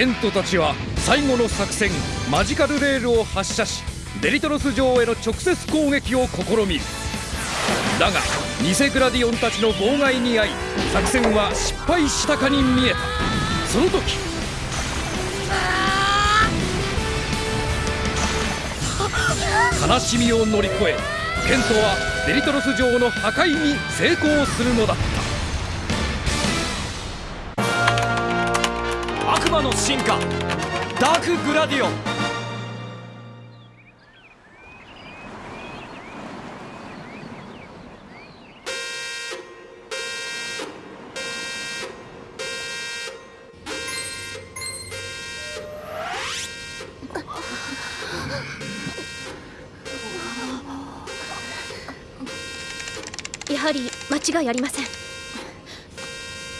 ケントたちは最後の作戦マジカルレールを発射しデリトロス城への直接攻撃を試みる。だが偽グラディオンたちの妨害に遭い作戦は失敗したかに見えた。その時悲しみを乗り越えケントはデリトロス城の破壊に成功するのだった。悪魔の進化。ダークグラディオン。やはり間違いありません。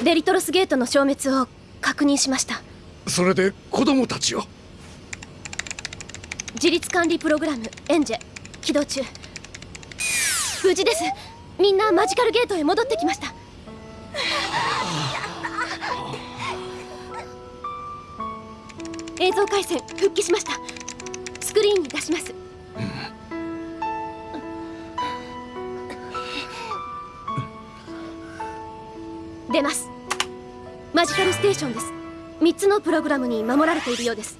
デリトロスゲートの消滅を確認しました。それで子供たちを。自立管理プログラムエンジェ起動中。無事です。みんなマジカルゲートへ戻ってきました。映像回線復帰しました。スクリーンに出します。出ます。マジカルステーションです。3つのプログラムに守られているようです。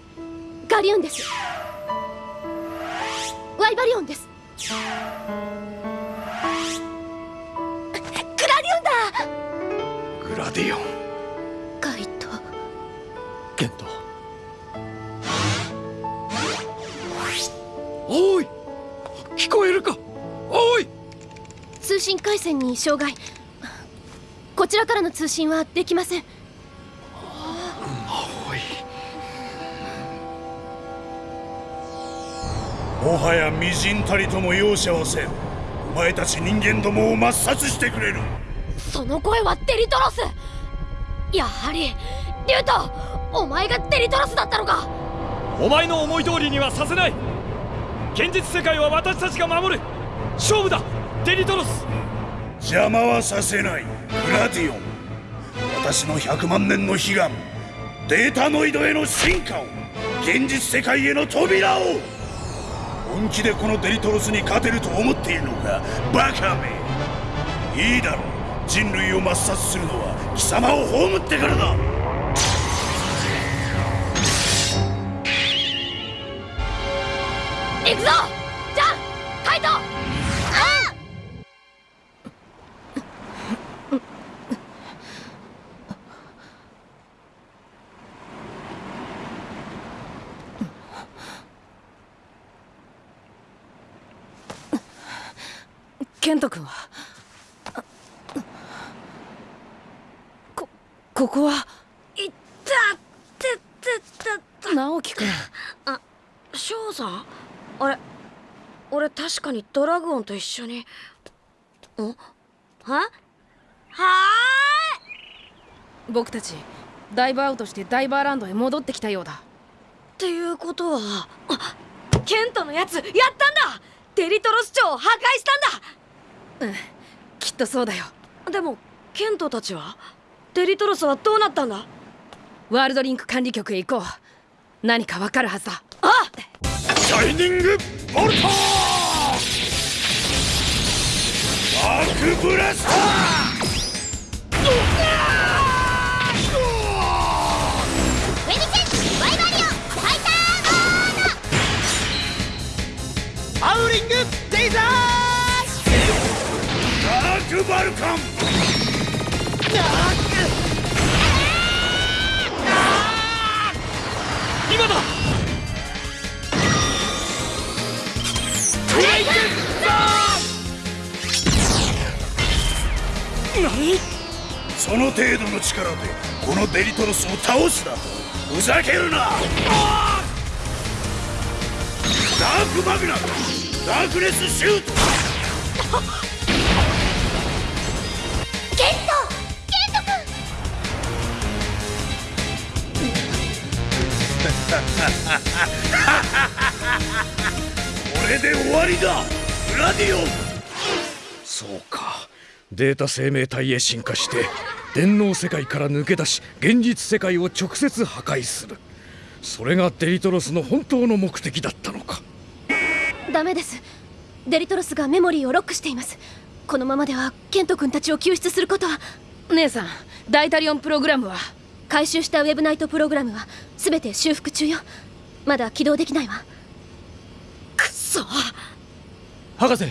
ガリウンです。ワイバリオンです。グラディウンだ。グラディオン。カイト。ケント。おい。聞こえるか。おい。通信回線に障害。こちらからの通信はできませんもはや微塵たりとも容赦はせん。お前たち人間どもを抹殺してくれる。その声はデリトロス。やはりリュウトお前がデリトロスだったのか。お前の思い通りにはさせない。現実世界は私たちが守る。勝負だ。デリトロス。邪魔はさせない。グラディオン。私の100万年の悲願。データノイドへの進化を。現実世界への扉を本気でこのデリトロスに勝てると思っているのか？バカめ。いいだろう。人類を抹殺するのは貴様を葬ってからだ。行くぞ！ケント君は？こここは？いったってってって直樹君。あ翔さん？あれ俺確かにドラグオンと一緒に。ん？は？は僕たちダイブアウトしてダイバーランドへ戻ってきたようだ。っていうことはあケントのやつやったんだ！デリトロス町を破壊したんうんきっとそうだよ。だでもケントたちは？デリトロスはどうなったんだ？ワールドリンク管理局へ行こう。何かわかるはずだ。あシャイニングボルトアークブラスター！ウェニチェンワイバリオンファイターモード！ハウリングデイザダークバルカン。今だ！レイク何その程度の力でこのデリトロスを倒すだとふざけるな！ダークマグナムダークネスシュート。これで終わりだ。グラディオン。そうか。データ生命体へ進化して電脳世界から抜け出し現実世界を直接破壊する。それがデリトロスの本当の目的だったのか。ダメです。デリトロスがメモリーをロックしています。このままではケント君たちを救出することは。姉さんダイタリオンプログラムは回収したウェブナイトプログラムは全て修復中よ。まだ起動できないわ。くそ。博士。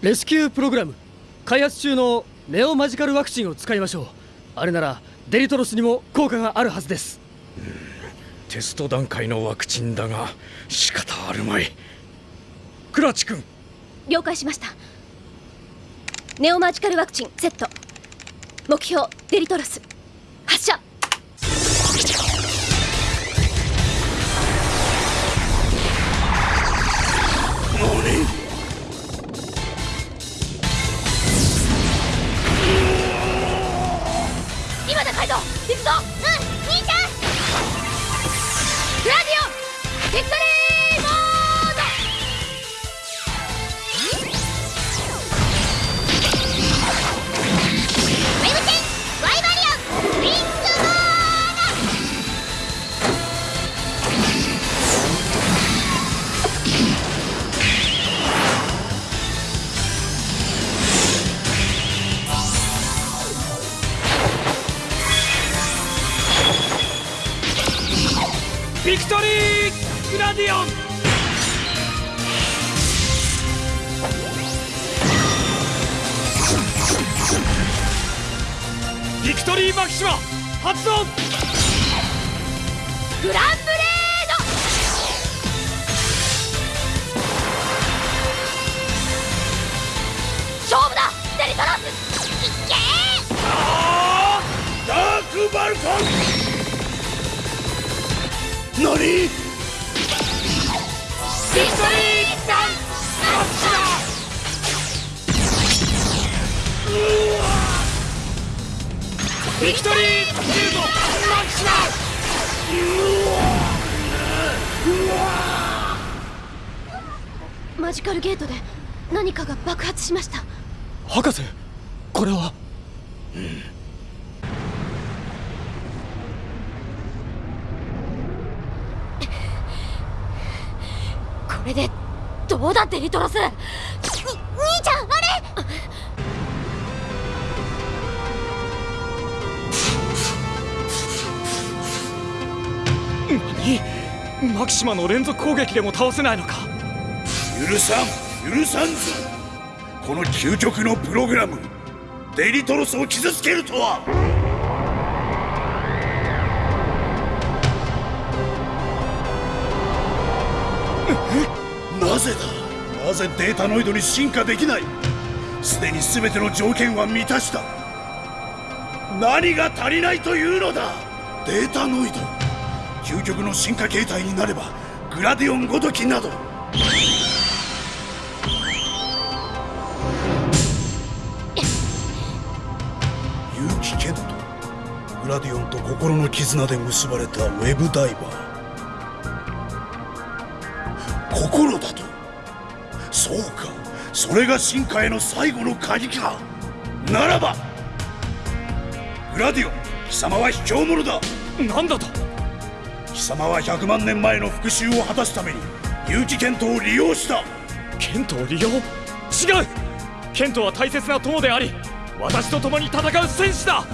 レスキュープログラム。開発中のネオマジカルワクチンを使いましょう。あれならデリトロスにも効果があるはずです。テスト段階のワクチンだが仕方あるまい。クラチ君。了解しました。ネオマジカルワクチンセット。目標デリトロス。発射今だカイド行くぞ。うん。兄ちゃん。ラディオ。ンビクト何？ビクトリーダンビクトリーシュートマキシママジカルゲートで何かが爆発しました。博士これは？これでどうだデリトロス。に兄ちゃんあれ。何マキシマの連続攻撃でも倒せないのか。許さん許さんぞ。この究極のプログラムデリトロスを傷つけるとはぜだなぜデータノイドに進化できない？すでに全ての条件は満たした。何が足りないというのだ？データノイド。究極の進化形態になればグラディオンごときなど。結城健人グラディオンと心の絆で結ばれたウェブダイバー。心だと？それが進化への最後の鍵か。ならばグラディオン貴様は卑怯者だ。なんだと？貴様は100万年前の復讐を果たすために結城健人を利用した。ケントを利用？違う！ケントは大切な友であり私と共に戦う戦士だ。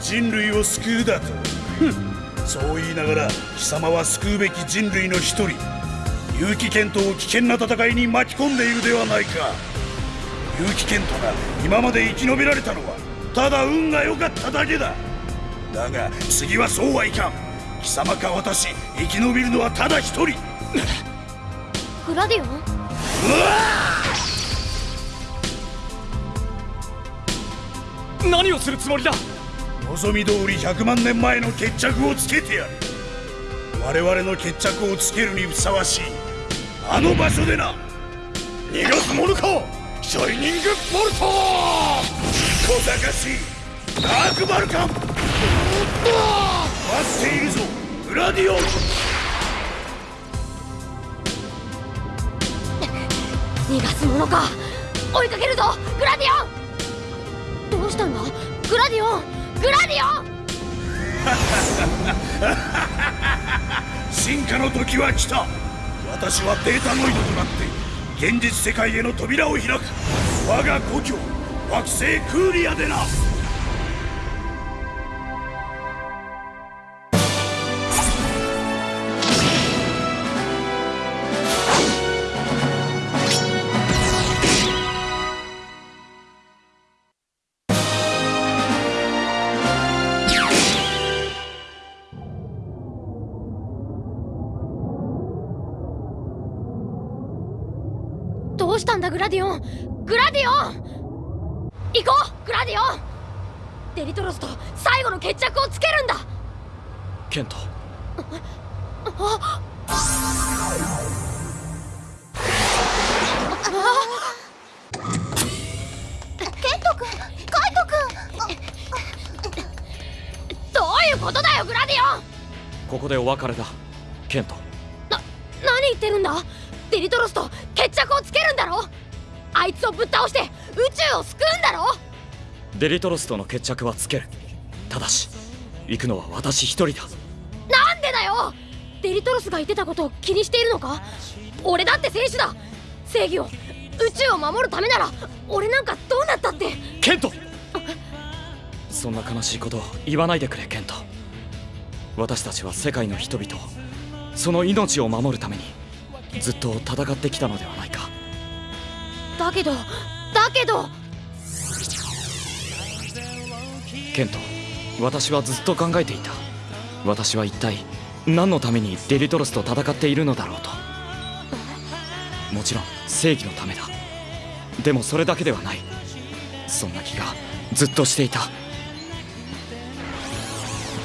人類を救うだと。ふん。そう言いながら貴様は救うべき人類の一人結城健人を危険な戦いに巻き込んでいるではないか。結城健人が今まで生き延びられたのはただ運が良かっただけだ。だが次はそうはいかん。貴様か私生き延びるのはただ一人。グラディオン？何をするつもりだ？望み通り100万年前の決着をつけてやる。我々の決着をつけるにふさわしいあの場所でな逃がす者かシャイニングボルト小賢しいダークバルカン待っているぞグラディオン。逃がすものか追いかけるぞグラディオン。どうしたんだグラディオングラディオン。進化の時は来た私はデータノイドとなって現実世界への扉を開く。我が故郷惑星クーリアでな。ラディオングラディオン。行こうグラディオン。デリトロスと最後の決着をつけるんだ。ケント。ケント君カイト君。どういうことだよグラディオン。ここでお別れだケント。な何言ってるんだ？デリトロスと決着をつけるんだろ？あいつをぶっ倒して宇宙を救うんだろ？デリトロスとの決着はつける。ただし行くのは私一人だ。なんでだよ？デリトロスが言ってたことを気にしているのか？俺だって戦士だ。正義を宇宙を守るためなら俺なんかどうなったって？ケント！そんな悲しいことを言わないでくれケント。私たちは世界の人々をその命を守るためにずっと戦ってきたのではないかだけどだけど。ケント私はずっと考えていた。私は一体何のためにデリトロスと戦っているのだろうと。もちろん正義のためだ。でもそれだけではない。そんな気がずっとしていた。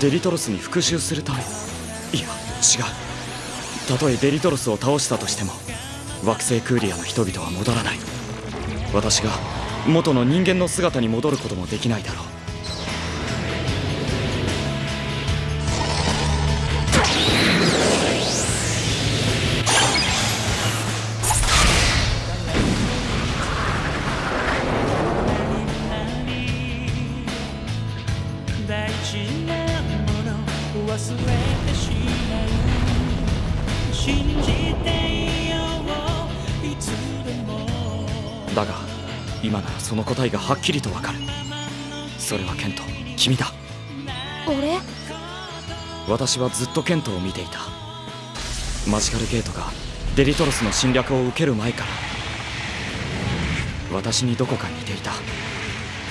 デリトロスに復讐するため。いや違う。たとえデリトロスを倒したとしても惑星クーリアの人々は戻らない。私が元の人間の姿に戻ることもできないだろう。その答えがはっきりとわかる。それはケント君だ。俺？私はずっとケントを見ていた。マジカルゲートがデリトロスの侵略を受ける前から。私にどこか似ていた。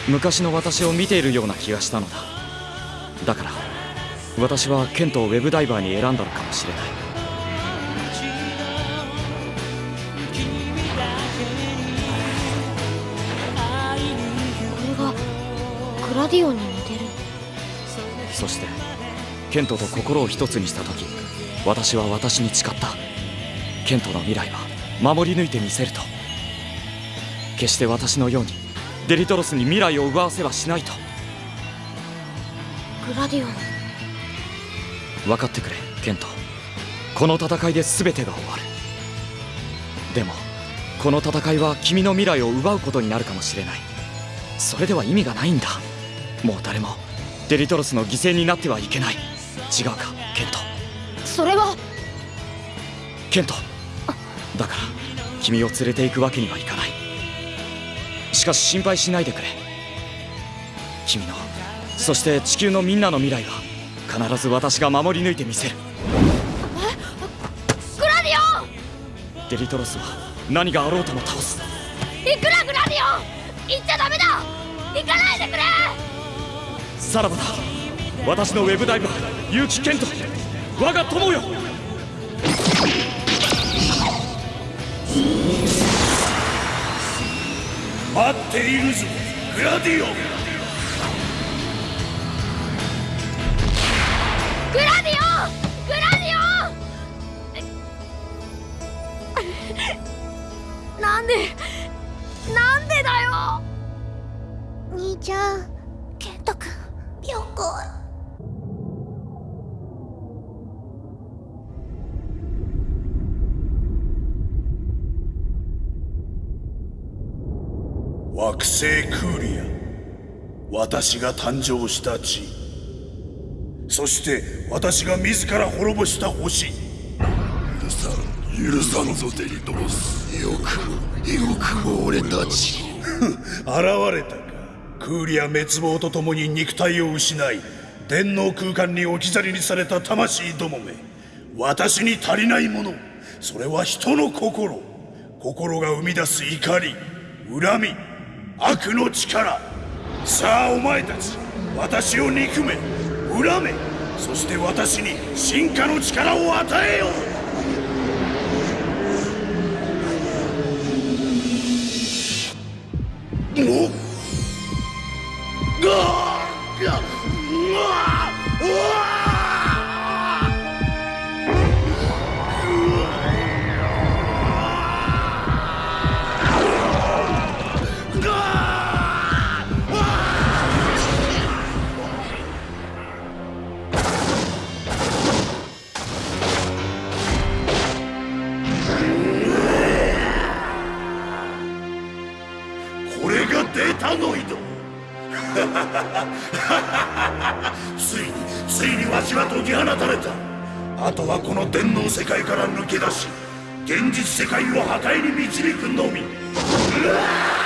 昔の私を見ているような気がしたのだ。だから私はケントをウェブダイバーに選んだのかもしれないラディオンに似てる。そしてケントと心を一つにした時私は私に誓った。ケントの未来は守り抜いてみせると。決して私のようにデリトロスに未来を奪わせはしないと。グラディオン。分かってくれケント。この戦いで全てが終わる。でもこの戦いは君の未来を奪うことになるかもしれない。それでは意味がないんだもう誰もデリトロスの犠牲になってはいけない。違うかケント。それは。ケント。だから君を連れて行くわけにはいかない。しかし心配しないでくれ。君のそして地球のみんなの未来は必ず私が守り抜いてみせる。グラディオ！ンデリトロスは何があろうとも倒すさらばだ。私のウェブダイバー結城健人。我が友よ。待っているぞ。グラディオ。ングラディオ！ングラディオ！ンなんでなんでだよ！兄ちゃんケント君よこ惑星クーリア。私が誕生した地。そして私が自ら滅ぼした星。許さん許さんぞデリトロス。よくもよくも俺たち現れた。かクーリア滅亡とともに肉体を失い電脳空間に置き去りにされた魂どもめ。私に足りないもの。それは人の心。心が生み出す怒り恨み悪の力。さあお前たち。私を憎め。恨め。そして私に進化の力を与えよう。おっがーがうわーうわーがーこれがデータノイドついについにわしは解き放たれた。あとはこの電脳世界から抜け出し現実世界を破壊に導くのみ。うわ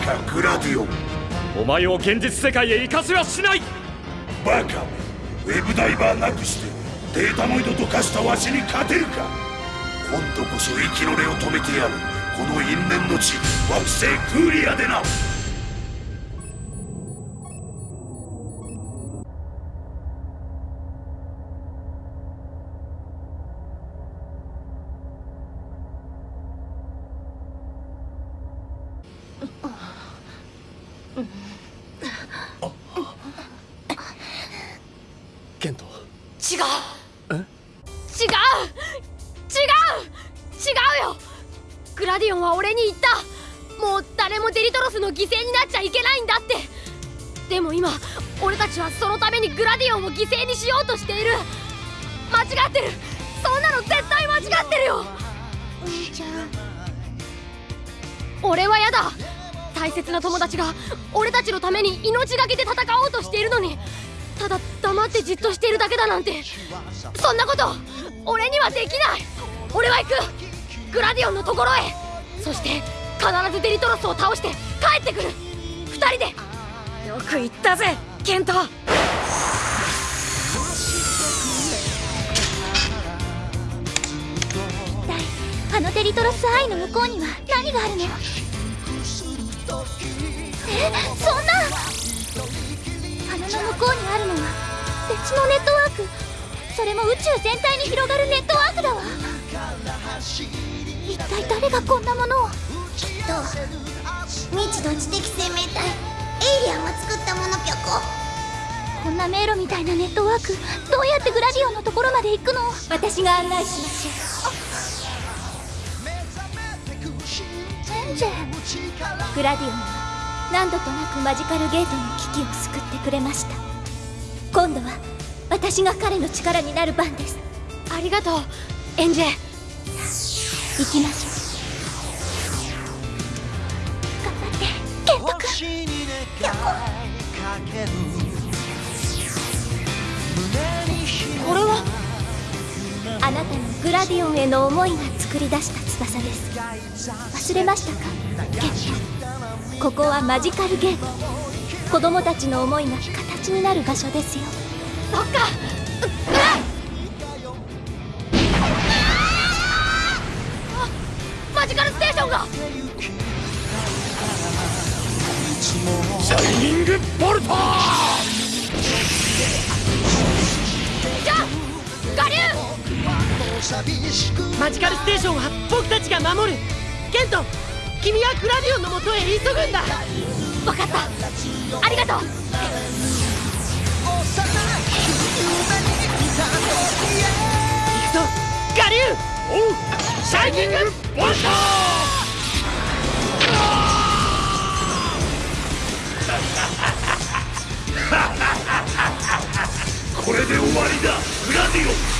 来たかグラディオン。お前を現実世界へ行かせはしない。バカめウェブダイバーなくしてデータノイドと化したわしに勝てるか。今度こそ息の根を止めてやる。この因縁の地惑星クーリアでな誰もデリトロスの犠牲になっちゃいけないんだって。でも今俺たちはそのためにグラディオンを犠牲にしようとしている。間違ってる。そんなの絶対間違ってるよ。お兄ちゃん。俺はやだ。大切な友達が俺たちのために命がけで戦おうとしているのに。ただ黙ってじっとしているだけだなんて。そんなこと俺にはできない。俺は行く。グラディオンのところへ。そして必ずデリトロスを倒して帰ってくる。二人で。よく言ったぜケント。あのデリトロスアイの向こうには何があるの？えそんな。穴の向こうにあるのは別のネットワーク。それも宇宙全体に広がるネットワークだわ。一体誰がこんなものを？未知の知的生命体エイリアンが作ったものぴょこ。こんな迷路みたいなネットワークどうやってグラディオンのところまで行くの？私が案内しましょう。エンジェグラディオンは何度となくマジカルゲートの危機を救ってくれました。今度は私が彼の力になる番です。ありがとう。エンジェ行きましょうこれは？あなたのグラディオンへの思いが作り出した翼です。忘れましたか？ケントここはマジカルゲーム子供たちの思いが形になる場所ですよ。そっか。あマジカルステーションは僕たちが守る。ケント君はグラディオンのもとへ急ぐんだ。分かった。ありがとう。行くぞ。我流。おう。シャイニングボルトこれで終わりだ。グラディオン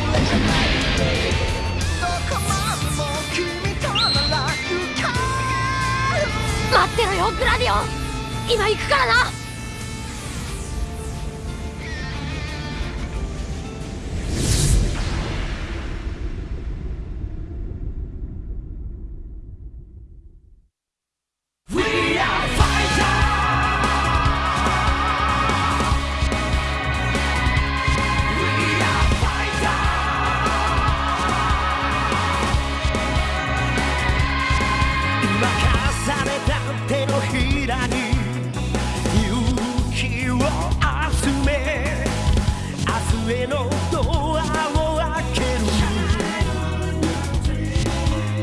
待ってろよグラディオン。今行くからな。上のドアを開ける。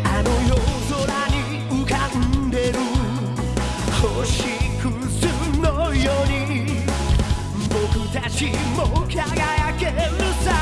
あの夜空に浮かんでる。星屑のように。僕たちも輝けるさ。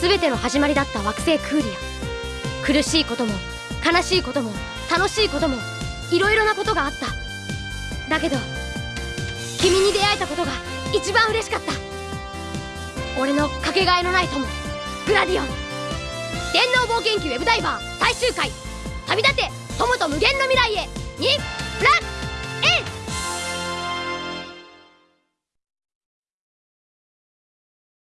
全ての始まりだった惑星クーリア。苦しいことも悲しいことも楽しいこともいろいろなことがあった。だけど君に出会えたことが一番嬉しかった。俺のかけがえのない友グラディオン。電脳冒険記ウェブダイバー最終回旅立て友と無限の未来へ。にプラッ